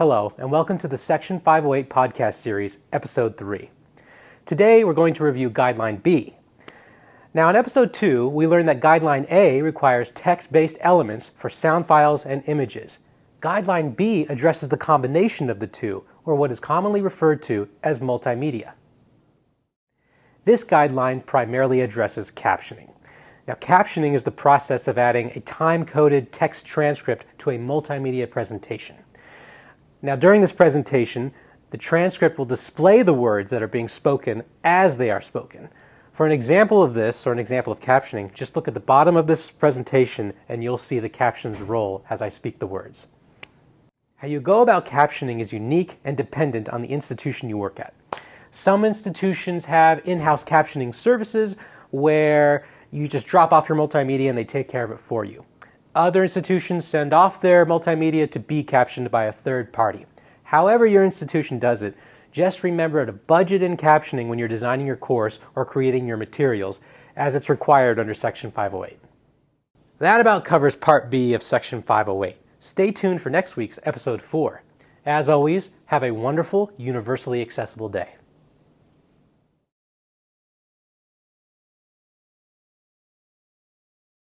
Hello, and welcome to the Section 508 podcast series, Episode 3. Today we're going to review Guideline B. Now, in Episode 2, we learned that Guideline A requires text based elements for sound files and images. Guideline B addresses the combination of the two, or what is commonly referred to as multimedia. This guideline primarily addresses captioning. Now, captioning is the process of adding a time-coded text transcript to a multimedia presentation. Now, during this presentation, the transcript will display the words that are being spoken as they are spoken. For an example of this, or an example of captioning, just look at the bottom of this presentation and you'll see the captions roll as I speak the words. How you go about captioning is unique and dependent on the institution you work at. Some institutions have in-house captioning services where you just drop off your multimedia and they take care of it for you. Other institutions send off their multimedia to be captioned by a third party. However your institution does it, just remember to budget in captioning when you're designing your course or creating your materials as it's required under Section 508. That about covers Part B of Section 508. Stay tuned for next week's Episode 4. As always, have a wonderful, universally accessible day.